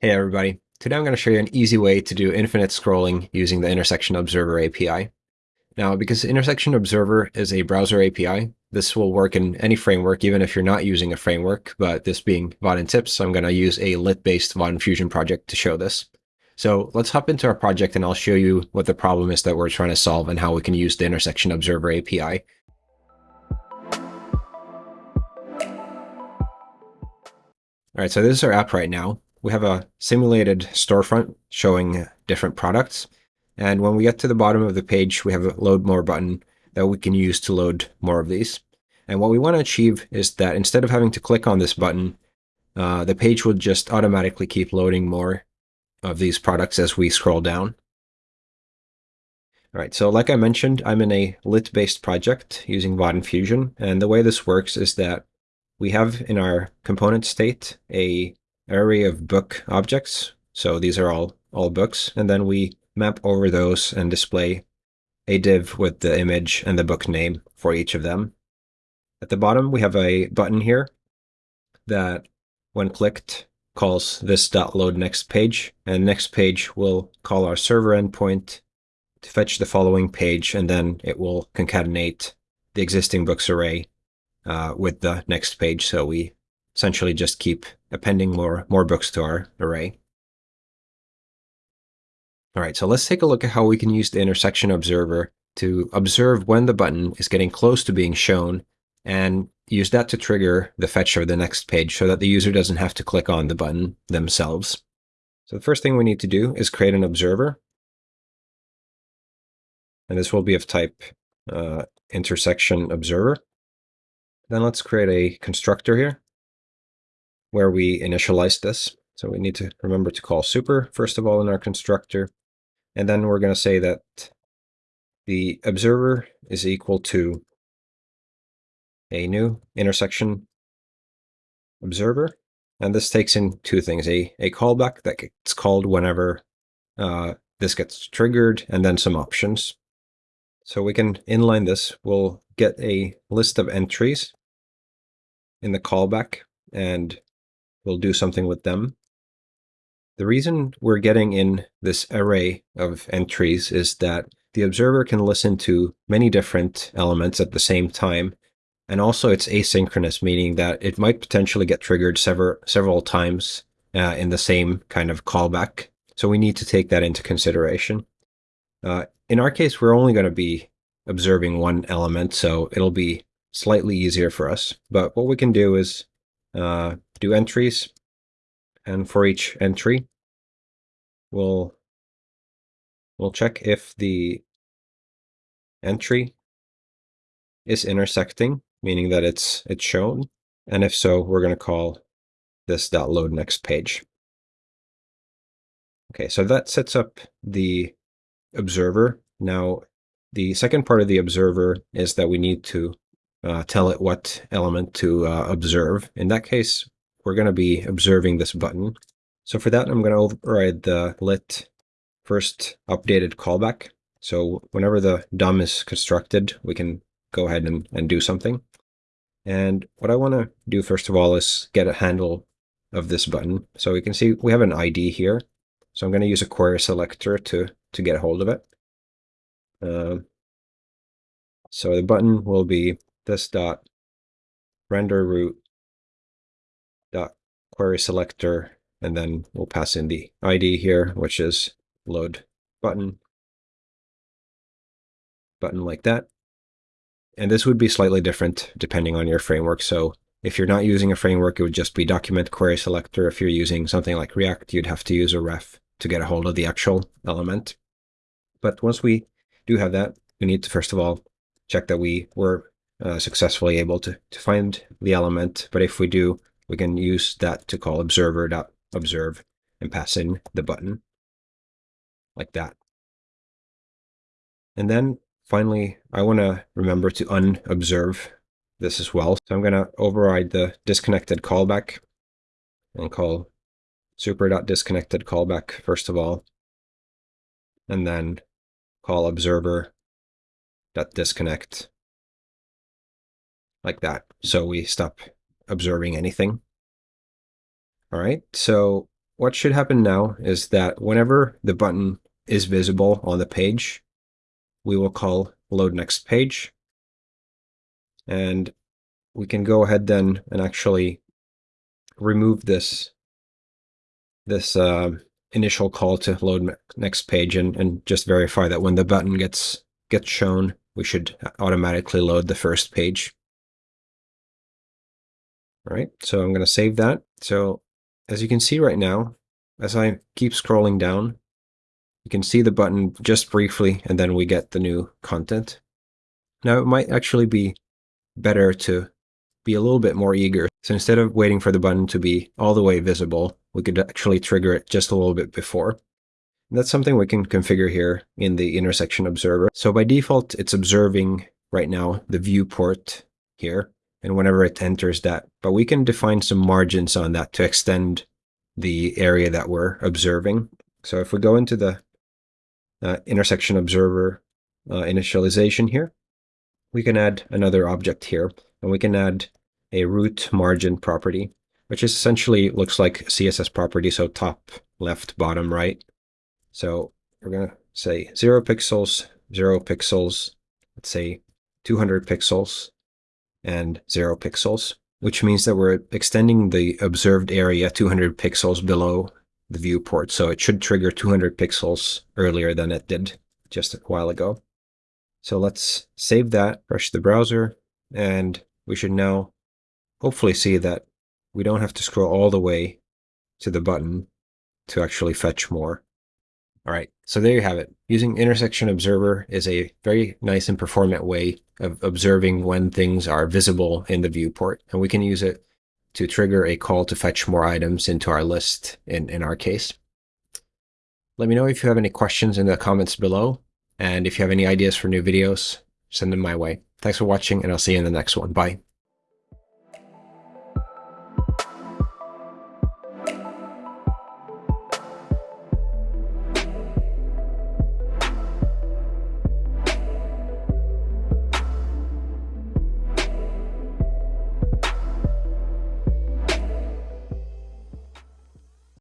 Hey everybody, today I'm going to show you an easy way to do infinite scrolling using the Intersection Observer API. Now, because Intersection Observer is a browser API, this will work in any framework, even if you're not using a framework, but this being Vaadin Tips, I'm going to use a lit-based Vaadin Fusion project to show this. So let's hop into our project and I'll show you what the problem is that we're trying to solve and how we can use the Intersection Observer API. All right, so this is our app right now we have a simulated storefront showing different products. And when we get to the bottom of the page, we have a load more button that we can use to load more of these. And what we want to achieve is that instead of having to click on this button, uh, the page will just automatically keep loading more of these products as we scroll down. All right, so like I mentioned, I'm in a lit-based project using Vaadin Fusion. And the way this works is that we have in our component state a array of book objects. So these are all, all books. And then we map over those and display a div with the image and the book name for each of them. At the bottom, we have a button here that, when clicked, calls this dot .load next page, and next page will call our server endpoint to fetch the following page, and then it will concatenate the existing books array uh, with the next page. So we essentially just keep appending more, more books to our array. All right, so let's take a look at how we can use the intersection observer to observe when the button is getting close to being shown and use that to trigger the fetch of the next page so that the user doesn't have to click on the button themselves. So the first thing we need to do is create an observer. And this will be of type uh, intersection observer. Then let's create a constructor here where we initialize this. So we need to remember to call super, first of all, in our constructor. And then we're going to say that the observer is equal to a new intersection observer. And this takes in two things, a, a callback that gets called whenever uh, this gets triggered, and then some options. So we can inline this. We'll get a list of entries in the callback, and we'll do something with them. The reason we're getting in this array of entries is that the observer can listen to many different elements at the same time. And also it's asynchronous, meaning that it might potentially get triggered several, several times uh, in the same kind of callback. So we need to take that into consideration. Uh, in our case, we're only going to be observing one element, so it'll be slightly easier for us. But what we can do is uh, do entries. And for each entry, we'll, we'll check if the entry is intersecting, meaning that it's, it's shown. And if so, we're going to call this load next page. Okay, so that sets up the observer. Now, the second part of the observer is that we need to uh, tell it what element to uh, observe. In that case, we're going to be observing this button. So for that, I'm going to override the lit first updated callback. So whenever the DOM is constructed, we can go ahead and, and do something. And what I want to do first of all is get a handle of this button. So we can see we have an ID here. So I'm going to use a query selector to, to get a hold of it. Uh, so the button will be this dot render root query selector, and then we'll pass in the ID here, which is load button, button like that. And this would be slightly different depending on your framework. So if you're not using a framework, it would just be document query selector. If you're using something like React, you'd have to use a ref to get a hold of the actual element. But once we do have that, we need to first of all check that we were uh, successfully able to, to find the element. But if we do, we can use that to call observer.observe and pass in the button like that. And then finally, I want to remember to unobserve this as well. So I'm going to override the disconnected callback and call super.disconnected callback first of all, and then call observer.disconnect like that. So we stop observing anything. All right, so what should happen now is that whenever the button is visible on the page, we will call load next page. And we can go ahead then and actually remove this this uh, initial call to load next page and, and just verify that when the button gets gets shown, we should automatically load the first page. All right, so I'm going to save that. So as you can see right now, as I keep scrolling down, you can see the button just briefly, and then we get the new content. Now, it might actually be better to be a little bit more eager. So instead of waiting for the button to be all the way visible, we could actually trigger it just a little bit before. And that's something we can configure here in the intersection observer. So by default, it's observing right now the viewport here and whenever it enters that. But we can define some margins on that to extend the area that we're observing. So if we go into the uh, intersection observer uh, initialization here, we can add another object here, and we can add a root margin property, which is essentially looks like CSS property, so top, left, bottom, right. So we're going to say 0 pixels, 0 pixels, let's say 200 pixels, and 0 pixels, which means that we're extending the observed area 200 pixels below the viewport. So it should trigger 200 pixels earlier than it did just a while ago. So let's save that, refresh the browser, and we should now hopefully see that we don't have to scroll all the way to the button to actually fetch more. All right, so there you have it. Using Intersection Observer is a very nice and performant way of observing when things are visible in the viewport. And we can use it to trigger a call to fetch more items into our list in, in our case. Let me know if you have any questions in the comments below. And if you have any ideas for new videos, send them my way. Thanks for watching, and I'll see you in the next one. Bye.